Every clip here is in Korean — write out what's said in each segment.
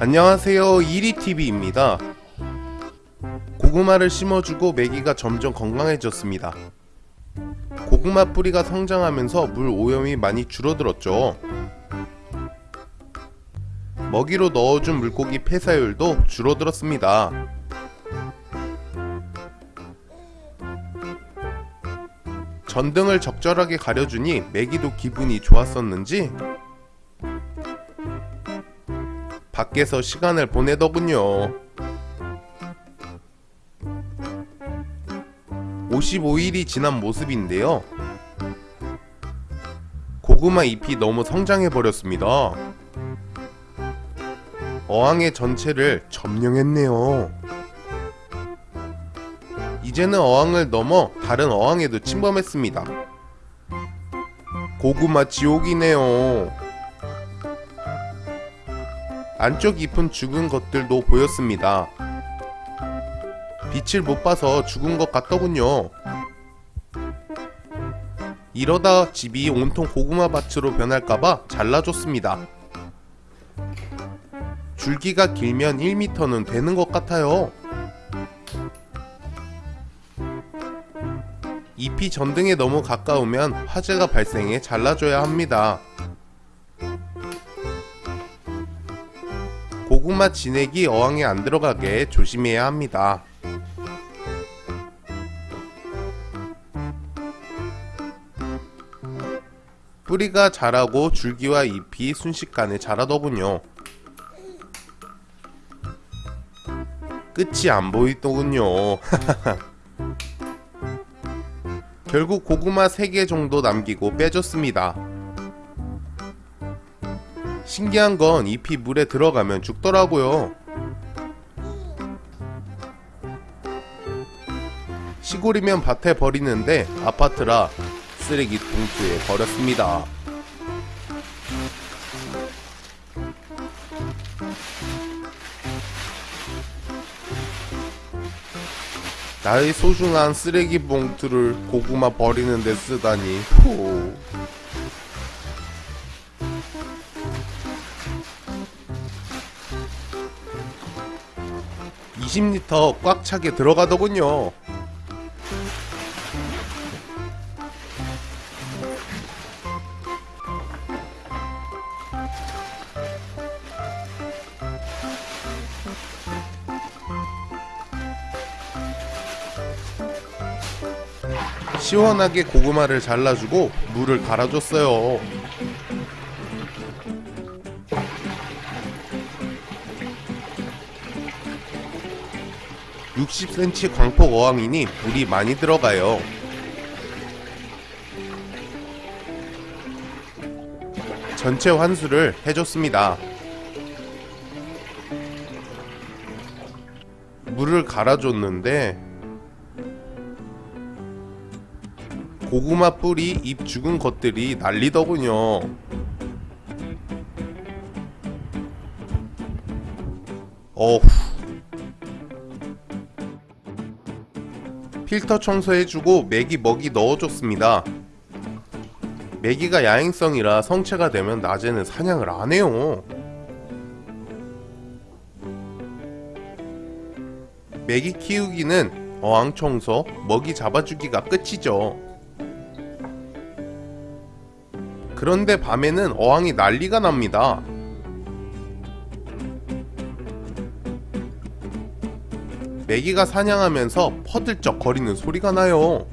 안녕하세요. 이리TV입니다. 고구마를 심어주고 메기가 점점 건강해졌습니다. 고구마 뿌리가 성장하면서 물 오염이 많이 줄어들었죠. 먹이로 넣어준 물고기 폐사율도 줄어들었습니다. 전등을 적절하게 가려주니 메기도 기분이 좋았었는지 밖에서 시간을 보내더군요. 55일이 지난 모습인데요. 고구마 잎이 너무 성장해버렸습니다. 어항의 전체를 점령했네요. 이제는 어항을 넘어 다른 어항에도 침범했습니다. 고구마 지옥이네요. 안쪽 잎은 죽은 것들도 보였습니다. 빛을 못 봐서 죽은 것 같더군요. 이러다 집이 온통 고구마 밭으로 변할까봐 잘라줬습니다. 줄기가 길면 1m는 되는 것 같아요. 잎이 전등에 너무 가까우면 화재가 발생해 잘라줘야 합니다. 고구마 진액이 어항에 안 들어가게 조심해야 합니다. 뿌리가 자라고 줄기와 잎이 순식간에 자라더군요. 끝이 안 보이더군요. 결국 고구마 3개 정도 남기고 빼줬습니다. 신기한 건 잎이 물에 들어가면 죽더라고요. 시골이면 밭에 버리는데 아파트라 쓰레기 봉투에 버렸습니다. 나의 소중한 쓰레기 봉투를 고구마 버리는 데 쓰다니 후. 20리터 꽉 차게 들어가더군요. 시원하게 고구마를 잘라주고 물을 갈아줬어요. 60cm 광폭 어항이니 물이 많이 들어가요. 전체 환수를 해줬습니다. 물을 갈아줬는데 고구마 뿌리 잎 죽은 것들이 난리더군요. 어후 필터 청소해주고 메기 먹이 넣어줬습니다. 메기가 야행성이라 성체가 되면 낮에는 사냥을 안해요. 메기 키우기는 어항 청소, 먹이 잡아주기가 끝이죠. 그런데 밤에는 어항이 난리가 납니다. 메기가 사냥하면서 퍼들쩍 거리는 소리가 나요.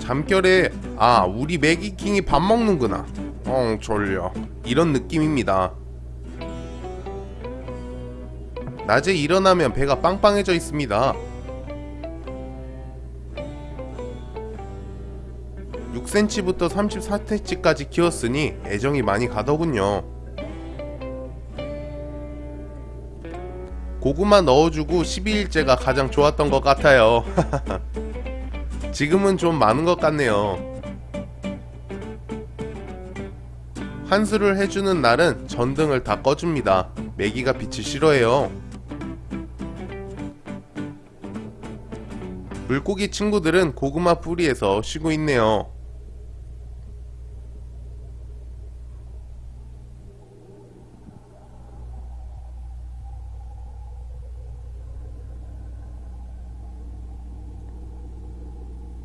잠결에 아 우리 메기킹이 밥 먹는구나. 엉 졸려. 이런 느낌입니다. 낮에 일어나면 배가 빵빵해져 있습니다. 6cm부터 34cm까지 키웠으니 애정이 많이 가더군요 고구마 넣어주고 12일째가 가장 좋았던 것 같아요. 지금은 좀 많은 것 같네요. 환수를 해주는 날은 전등을 다 꺼줍니다. 메기가 빛을 싫어해요. 물고기 친구들은 고구마 뿌리에서 쉬고 있네요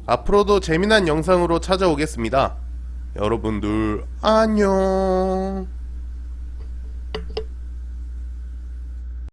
앞으로도 재미난 영상으로 찾아오겠습니다. 여러분들 안녕.